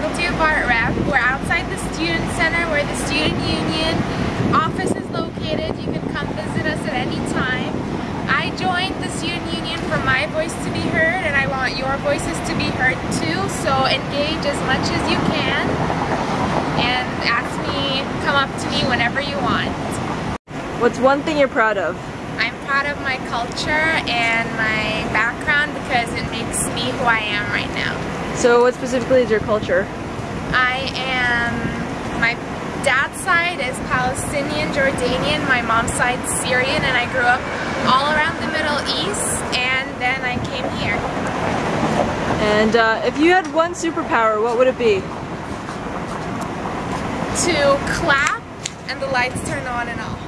Ray. I'm your faculty of art rep. We're outside the student center where the student union office is located. You can come visit us at any time. I joined the student union for my voice to be heard and I want your voices to be heard too. So engage as much as you can and ask me, come up to me whenever you want. What's one thing you're proud of? I'm proud of my culture and my background because it makes me who I am right now. So what specifically is your culture? I am, my dad's side is Palestinian, Jordanian, my mom's side Syrian, and I grew up all around the Middle East, and then I came here. And uh, if you had one superpower, what would it be? To clap and the lights turn on and off.